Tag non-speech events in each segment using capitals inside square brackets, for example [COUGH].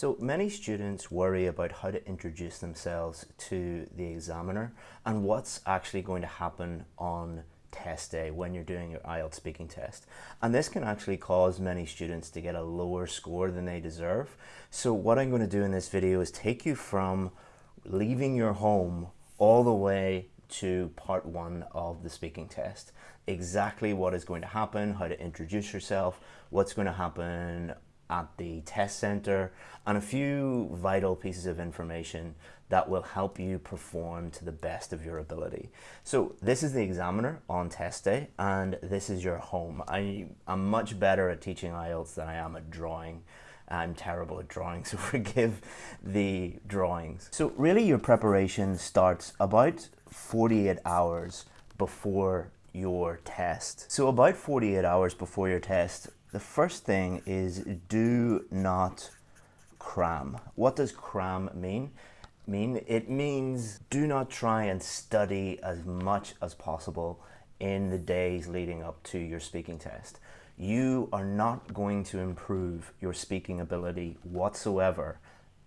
So many students worry about how to introduce themselves to the examiner and what's actually going to happen on test day when you're doing your IELTS speaking test. And this can actually cause many students to get a lower score than they deserve. So what I'm going to do in this video is take you from leaving your home all the way to part one of the speaking test. Exactly what is going to happen, how to introduce yourself, what's going to happen at the test center, and a few vital pieces of information that will help you perform to the best of your ability. So this is the examiner on test day, and this is your home. I, am much better at teaching IELTS than I am at drawing. I'm terrible at drawing, [LAUGHS] so forgive the drawings. So really your preparation starts about 48 hours before your test. So about 48 hours before your test, the first thing is do not cram. What does cram mean? mean? It means do not try and study as much as possible in the days leading up to your speaking test. You are not going to improve your speaking ability whatsoever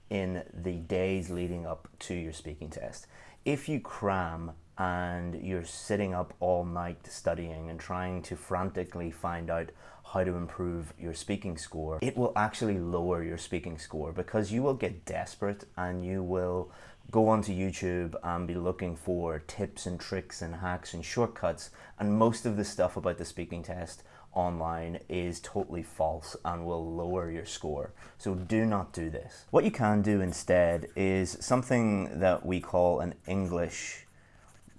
in the days leading up to your speaking test. If you cram and you're sitting up all night studying and trying to frantically find out how to improve your speaking score, it will actually lower your speaking score because you will get desperate and you will go onto YouTube and be looking for tips and tricks and hacks and shortcuts and most of the stuff about the speaking test online is totally false and will lower your score. So do not do this. What you can do instead is something that we call an English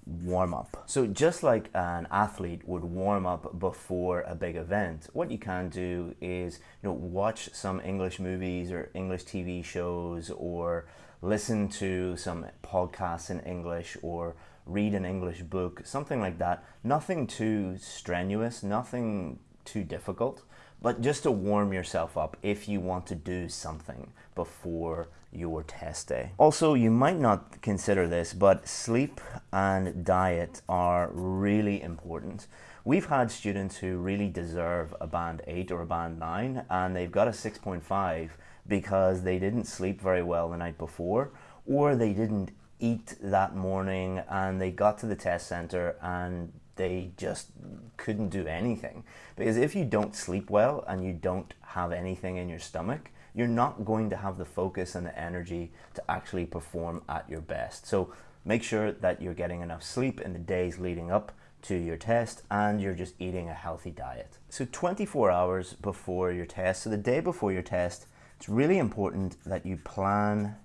warm up. So just like an athlete would warm up before a big event, what you can do is you know watch some English movies or English TV shows or listen to some podcasts in English or read an English book, something like that. Nothing too strenuous, nothing too difficult, but just to warm yourself up if you want to do something before your test day. Also, you might not consider this, but sleep and diet are really important. We've had students who really deserve a band 8 or a band 9 and they've got a 6.5 because they didn't sleep very well the night before or they didn't eat that morning and they got to the test center and they just couldn't do anything. Because if you don't sleep well and you don't have anything in your stomach, you're not going to have the focus and the energy to actually perform at your best. So make sure that you're getting enough sleep in the days leading up to your test and you're just eating a healthy diet. So 24 hours before your test, so the day before your test, it's really important that you plan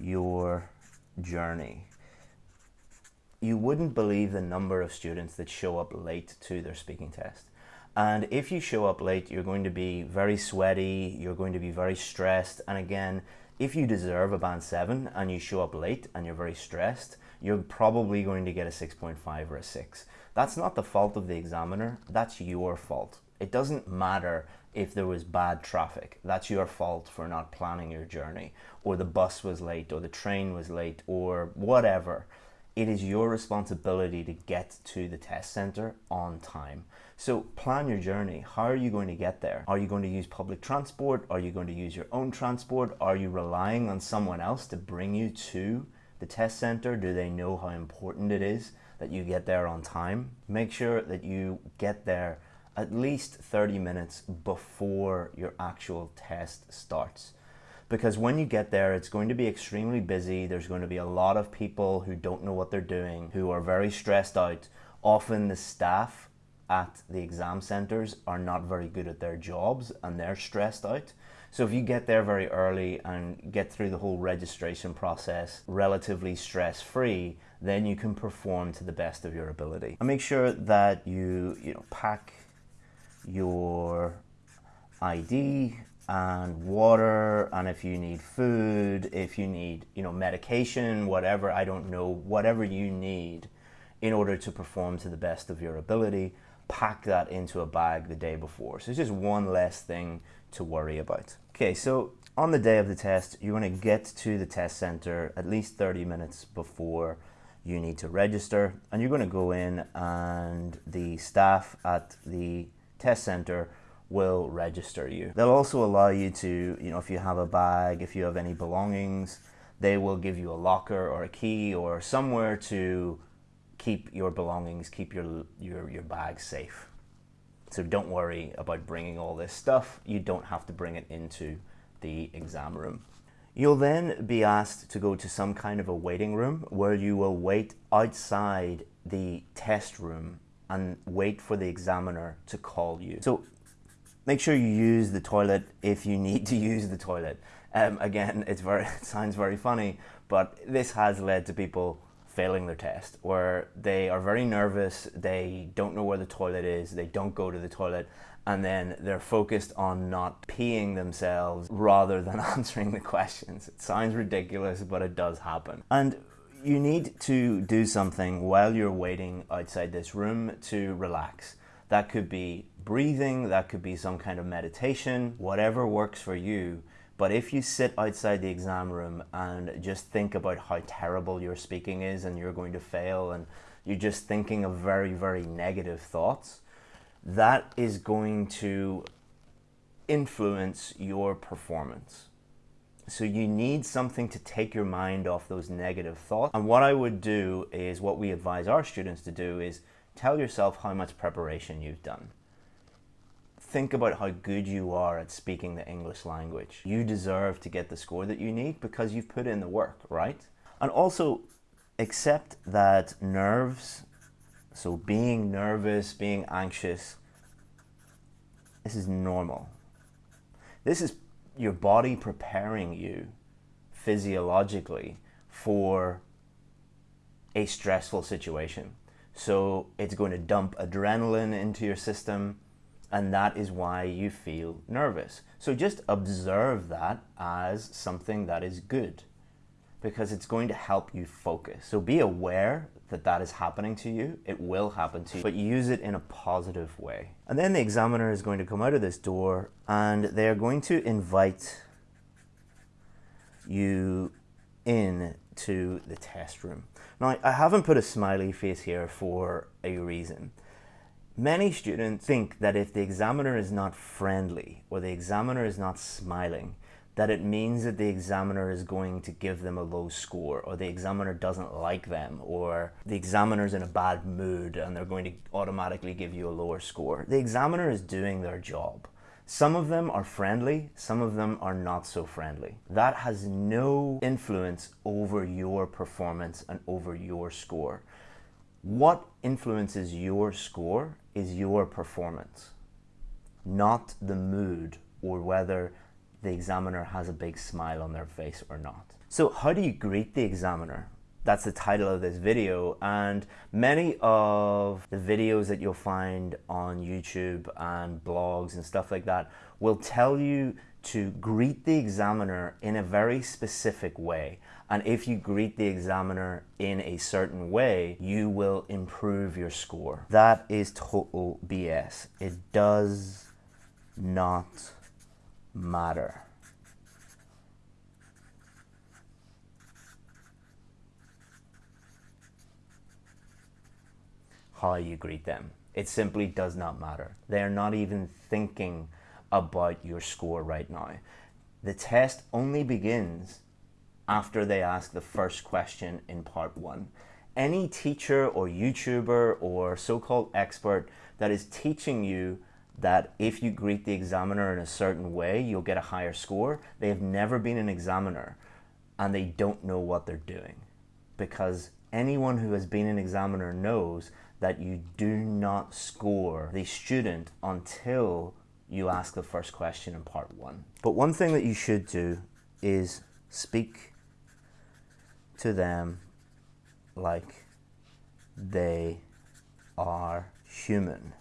your journey. You wouldn't believe the number of students that show up late to their speaking test. And if you show up late, you're going to be very sweaty, you're going to be very stressed. And again, if you deserve a band 7 and you show up late and you're very stressed, you're probably going to get a 6.5 or a 6. That's not the fault of the examiner, that's your fault. It doesn't matter if there was bad traffic. That's your fault for not planning your journey, or the bus was late, or the train was late, or whatever. It is your responsibility to get to the test center on time. So plan your journey. How are you going to get there? Are you going to use public transport? Are you going to use your own transport? Are you relying on someone else to bring you to the test center? Do they know how important it is that you get there on time? Make sure that you get there at least 30 minutes before your actual test starts. Because when you get there, it's going to be extremely busy. There's going to be a lot of people who don't know what they're doing, who are very stressed out. Often the staff at the exam centers are not very good at their jobs and they're stressed out. So if you get there very early and get through the whole registration process relatively stress-free, then you can perform to the best of your ability. And make sure that you, you know, pack your ID and water and if you need food, if you need, you know, medication, whatever, I don't know, whatever you need in order to perform to the best of your ability, pack that into a bag the day before. So it's just one less thing to worry about. Okay, so on the day of the test, you're going to get to the test center at least 30 minutes before you need to register and you're going to go in and the staff at the test center will register you. They'll also allow you to, you know, if you have a bag, if you have any belongings, they will give you a locker or a key or somewhere to keep your belongings, keep your, your, your bag safe. So don't worry about bringing all this stuff. You don't have to bring it into the exam room. You'll then be asked to go to some kind of a waiting room where you will wait outside the test room and wait for the examiner to call you. So make sure you use the toilet if you need to use the toilet. Um, again, it's very, [LAUGHS] it sounds very funny, but this has led to people failing their test where they are very nervous, they don't know where the toilet is, they don't go to the toilet, and then they're focused on not peeing themselves rather than [LAUGHS] answering the questions. It sounds ridiculous, but it does happen. And you need to do something while you're waiting outside this room to relax. That could be breathing, that could be some kind of meditation, whatever works for you. But if you sit outside the exam room and just think about how terrible your speaking is and you're going to fail and you're just thinking of very, very negative thoughts, that is going to influence your performance. So you need something to take your mind off those negative thoughts. And what I would do is what we advise our students to do is tell yourself how much preparation you've done. Think about how good you are at speaking the English language. You deserve to get the score that you need because you've put in the work, right? And also accept that nerves so being nervous, being anxious, this is normal. This is your body preparing you physiologically for a stressful situation. So it's going to dump adrenaline into your system and that is why you feel nervous. So just observe that as something that is good because it's going to help you focus. So be aware that that is happening to you. It will happen to you, but use it in a positive way. And then the examiner is going to come out of this door and they're going to invite you in to the test room. Now, I haven't put a smiley face here for a reason. Many students think that if the examiner is not friendly or the examiner is not smiling, that it means that the examiner is going to give them a low score or the examiner doesn't like them or the examiner's in a bad mood and they're going to automatically give you a lower score. The examiner is doing their job. Some of them are friendly, some of them are not so friendly. That has no influence over your performance and over your score. What influences your score is your performance, not the mood or whether the examiner has a big smile on their face or not. So how do you greet the examiner? That's the title of this video and many of the videos that you'll find on YouTube and blogs and stuff like that will tell you to greet the examiner in a very specific way. And if you greet the examiner in a certain way, you will improve your score. That is total BS. It does not matter. How you greet them. It simply does not matter. They are not even thinking about your score right now. The test only begins after they ask the first question in part one. Any teacher or YouTuber or so-called expert that is teaching you that if you greet the examiner in a certain way, you'll get a higher score. They have never been an examiner and they don't know what they're doing because anyone who has been an examiner knows that you do not score the student until you ask the first question in part one. But one thing that you should do is speak to them like they are human.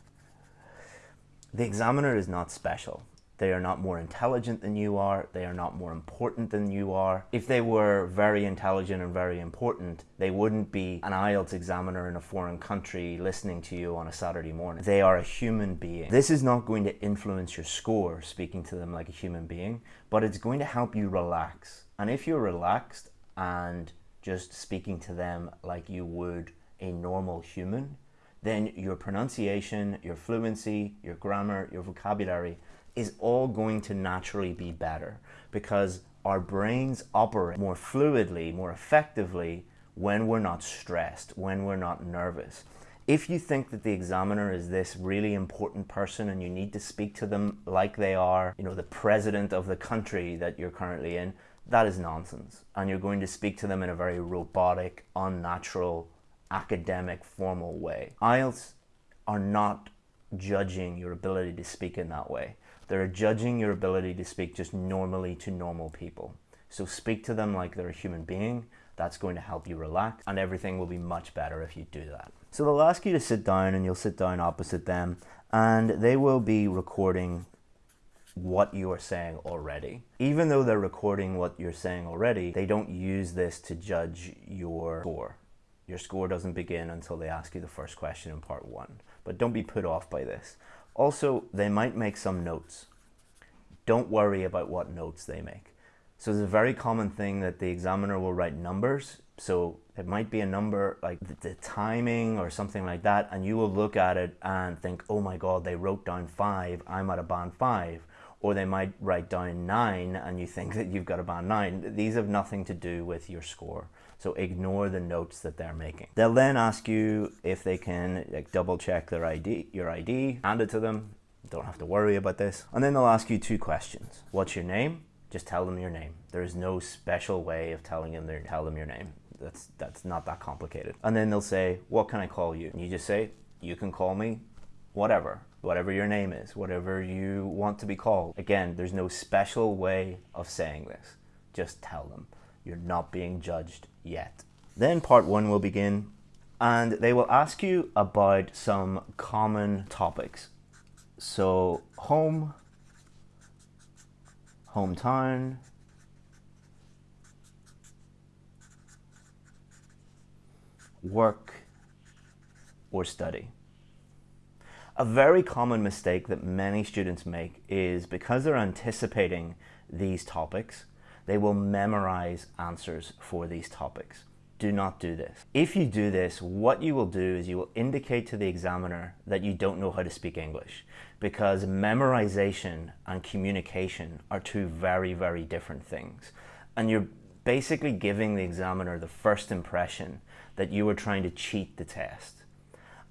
The examiner is not special. They are not more intelligent than you are. They are not more important than you are. If they were very intelligent and very important, they wouldn't be an IELTS examiner in a foreign country listening to you on a Saturday morning. They are a human being. This is not going to influence your score, speaking to them like a human being, but it's going to help you relax. And if you're relaxed and just speaking to them like you would a normal human, then your pronunciation, your fluency, your grammar, your vocabulary is all going to naturally be better because our brains operate more fluidly, more effectively when we're not stressed, when we're not nervous. If you think that the examiner is this really important person and you need to speak to them like they are, you know, the president of the country that you're currently in, that is nonsense. And you're going to speak to them in a very robotic, unnatural, academic, formal way. IELTS are not judging your ability to speak in that way. They're judging your ability to speak just normally to normal people. So speak to them like they're a human being. That's going to help you relax and everything will be much better if you do that. So they'll ask you to sit down and you'll sit down opposite them and they will be recording what you are saying already. Even though they're recording what you're saying already, they don't use this to judge your score. Your score doesn't begin until they ask you the first question in part one. But don't be put off by this. Also, they might make some notes. Don't worry about what notes they make. So it's a very common thing that the examiner will write numbers. So it might be a number like the, timing or something like that. And you will look at it and think, oh my God, they wrote down five. I'm at a band five. Or they might write down nine and you think [LAUGHS] that you've got a band nine. These have nothing to do with your score. So ignore the notes that they're making. They'll then ask you if they can like double check their ID, your ID, hand it to them. Don't have to worry about this. And then they'll ask you two questions. What's your name? Just tell them your name. There is no special way of telling them tell them your name. That's, that's not that complicated. And then they'll say, what can I call you? And you just say, you can call me whatever, whatever your name is, whatever you want to be called. Again, there's no special way of saying this. Just tell them. You're not being judged yet. Then part one will begin and they will ask you about some common topics. So home, hometown, work, or study. A very common mistake that many students make is because they're anticipating these topics, they will memorize answers for these topics. Do not do this. If you do this, what you will do is you will indicate to the examiner that you don't know how to speak English because memorization and communication are two very, very different things. And you're basically giving the examiner the first impression that you were trying to cheat the test.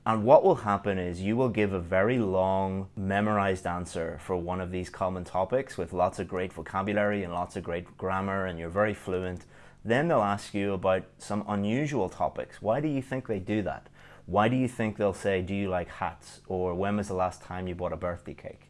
And what will happen is you will give a very long memorized answer for one of these common topics with lots of great vocabulary and lots of great grammar and you're very fluent. Then they'll ask you about some unusual topics. Why do you think they do that? Why do you think they'll say, do you like hats? Or when was the last time you bought a birthday cake?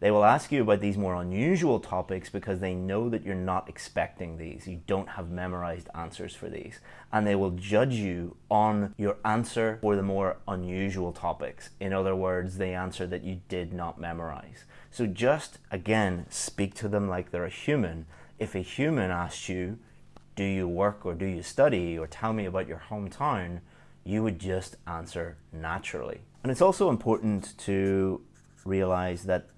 They will ask you about these more unusual topics because they know that you're not expecting these. You don't have memorized answers for these. And they will judge you on your answer for the more unusual topics. In other words, the answer that you did not memorize. So just, again, speak to them like they're a human. If a human asks you, do you work or do you study or tell me about your hometown, you would just answer naturally. And it's also important to realize that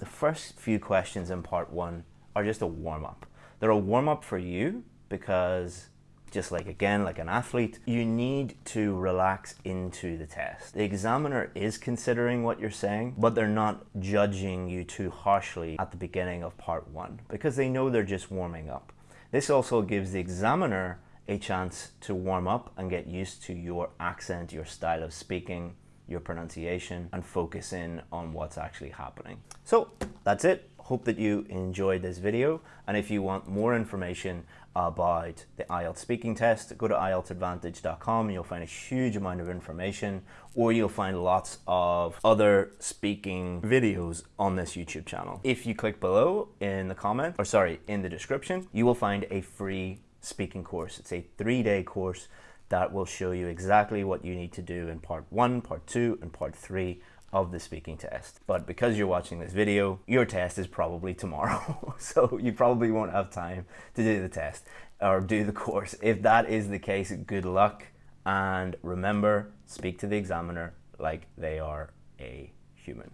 the first few questions in part one are just a warm-up. They're a warm-up for you because just like again, like an athlete, you need to relax into the test. The examiner is considering what you're saying, but they're not judging you too harshly at the beginning of part one because they know they're just warming up. This also gives the examiner a chance to warm up and get used to your accent, your style of speaking, your pronunciation and focus in on what's actually happening. So that's it. Hope that you enjoyed this video. And if you want more information about the IELTS speaking test, go to IELTSadvantage.com. You'll find a huge amount of information or you'll find lots of other speaking videos on this YouTube channel. If you click below in the comment, or sorry, in the description, you will find a free speaking course. It's a three-day course that will show you exactly what you need to do in part one, part two, and part three of the speaking test. But because you're watching this video, your test is probably tomorrow. [LAUGHS] so you probably won't have time to do the test or do the course. If that is the case, good luck. And remember, speak to the examiner like they are a human.